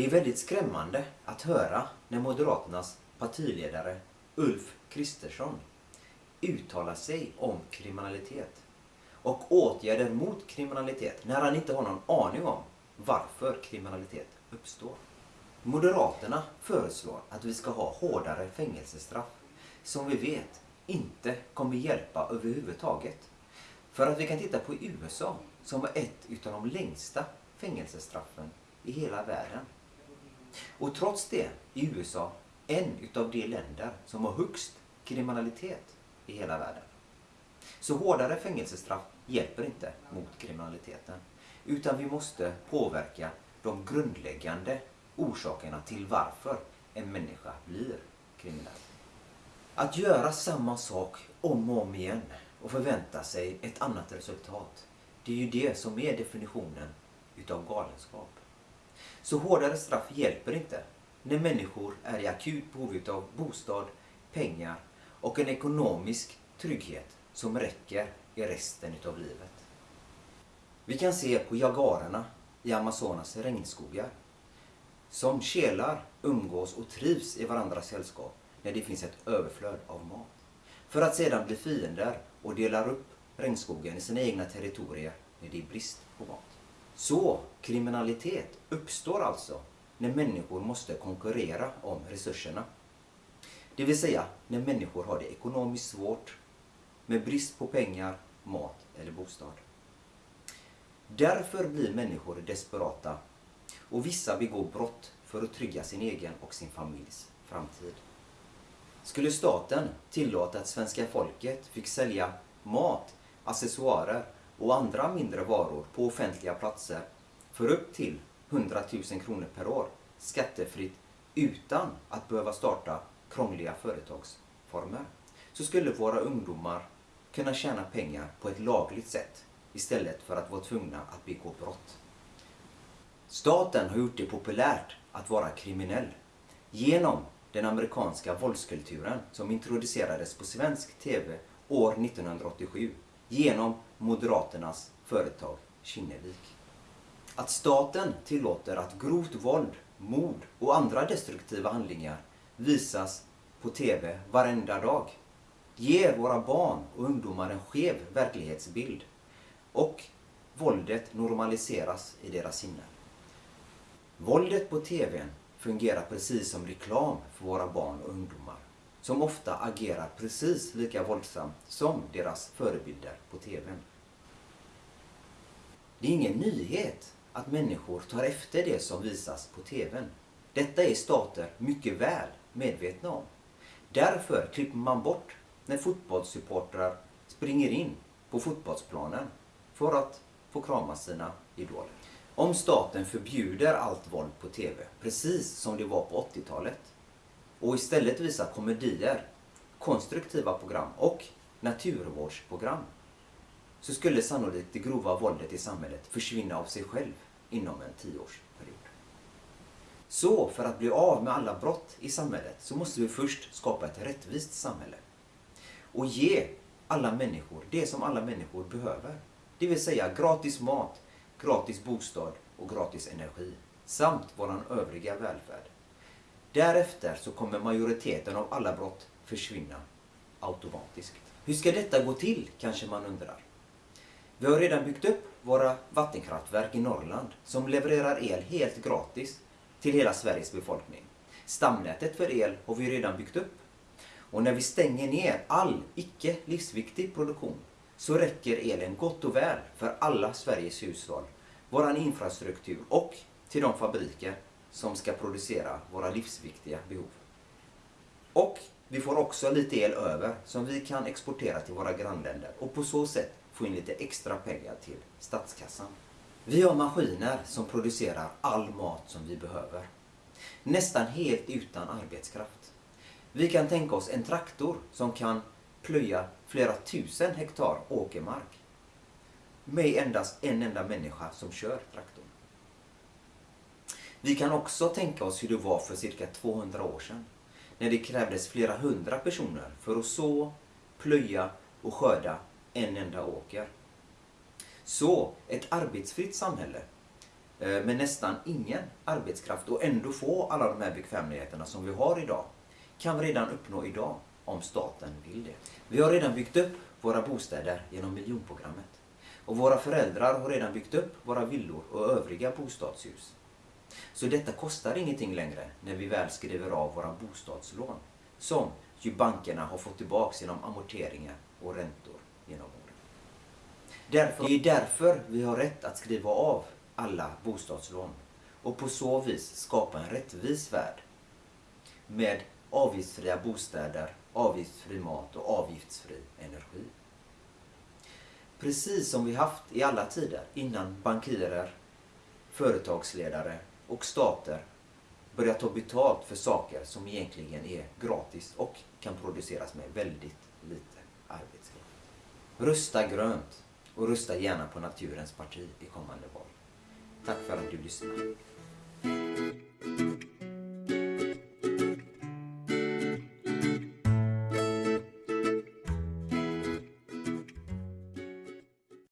Det är väldigt skrämmande att höra när Moderaternas partiledare Ulf Kristersson uttalar sig om kriminalitet och åtgärder mot kriminalitet när han inte har någon aning om varför kriminalitet uppstår. Moderaterna föreslår att vi ska ha hårdare fängelsestraff som vi vet inte kommer hjälpa överhuvudtaget. För att vi kan titta på USA som har ett utav de längsta fängelsestraffen i hela världen. Och trots det är USA en utav de länder som har högst kriminalitet i hela världen. Så hårdare fängelsestraff hjälper inte mot kriminaliteten. Utan vi måste påverka de grundläggande orsakerna till varför en människa blir kriminell. Att göra samma sak om och om igen och förvänta sig ett annat resultat. Det är ju det som är definitionen utav galenskap. Så hårdare straff hjälper inte när människor är i akut behov av bostad, pengar och en ekonomisk trygghet som räcker i resten av livet. Vi kan se på jagarerna i Amazonas regnskogar som kelar, umgås och trivs i varandras sällskap när det finns ett överflöd av mat. För att sedan bli fiender och delar upp regnskogen i sina egna territorier när det är brist på mat. Så kriminalitet uppstår alltså när människor måste konkurrera om resurserna. Det vill säga när människor har det ekonomiskt svårt med brist på pengar, mat eller bostad. Därför blir människor desperata och vissa begår brott för att trygga sin egen och sin familjs framtid. Skulle staten tillåta att svenska folket fick sälja mat, accessoarer och andra mindre varor på offentliga platser för upp till 100 000 kronor per år skattefritt utan att behöva starta krångliga företagsformer så skulle våra ungdomar kunna tjäna pengar på ett lagligt sätt istället för att vara tvungna att begå brott. Staten har gjort det populärt att vara kriminell genom den amerikanska våldskulturen som introducerades på svensk TV år 1987 genom Moderaternas företag Kinnevik. Att staten tillåter att grovt våld, mord och andra destruktiva handlingar visas på TV varenda dag ger våra barn och ungdomar en skev verklighetsbild och våldet normaliseras i deras sinnen. Våldet på TVn fungerar precis som reklam för våra barn och ungdomar som ofta agerar precis lika våldsamt som deras förebilder på TVn. Det är ingen nyhet att människor tar efter det som visas på TVn. Detta är stater mycket väl medvetna om. Därför klipper man bort när fotbollssupportrar springer in på fotbollsplanen för att få krama sina idoler. Om staten förbjuder allt våld på TV, precis som det var på 80-talet, och istället visa komedier, konstruktiva program och naturvårdsprogram, så skulle sannolikt det grova våldet i samhället försvinna av sig själv inom en tioårsperiod. Så för att bli av med alla brott i samhället så måste vi först skapa ett rättvist samhälle och ge alla människor det som alla människor behöver. Det vill säga gratis mat, gratis bostad och gratis energi samt våran övriga välfärd. Därefter så kommer majoriteten av alla brott försvinna automatiskt. Hur ska detta gå till, kanske man undrar. Vi har redan byggt upp våra vattenkraftverk i Norrland som levererar el helt gratis till hela Sveriges befolkning. Stamnätet för el har vi redan byggt upp och när vi stänger ner all icke livsviktig produktion så räcker elen gott och väl för alla Sveriges hushåll, våran infrastruktur och till de fabriker som ska producera våra livsviktiga behov. Och vi får också lite el över som vi kan exportera till våra grannländer och på så sätt få in lite extra pengar till statskassan. Vi har maskiner som producerar all mat som vi behöver. Nästan helt utan arbetskraft. Vi kan tänka oss en traktor som kan plöja flera tusen hektar åkermark med endast en enda människa som kör traktorn. Vi kan också tänka oss hur det var för cirka 200 år sedan när det krävdes flera hundra personer för att så, plöja och skörda en enda åker. Så ett arbetsfritt samhälle eh, med nästan ingen arbetskraft och ändå få alla de här bekvämligheterna som vi har idag kan vi redan uppnå idag om staten vill det. Vi har redan byggt upp våra bostäder genom miljonprogrammet. Och våra föräldrar har redan byggt upp våra villor och övriga bostadshus. Så detta kostar ingenting längre när vi väl skriver av våra bostadslån. Som ju bankerna har fått tillbaka genom amorteringar och räntor genom åren. Därför, det är därför vi har rätt att skriva av alla bostadslån och på så vis skapa en rättvis värld med avgiftsfria bostäder, avgiftsfri mat och avgiftsfri energi. Precis som vi haft i alla tider innan bankirer, företagsledare och stater börjar ta betalt för saker som egentligen är gratis och kan produceras med väldigt lite arbetskraft. Rösta grönt och rösta gärna på Naturens parti i kommande val. Tack för att du lyssnade.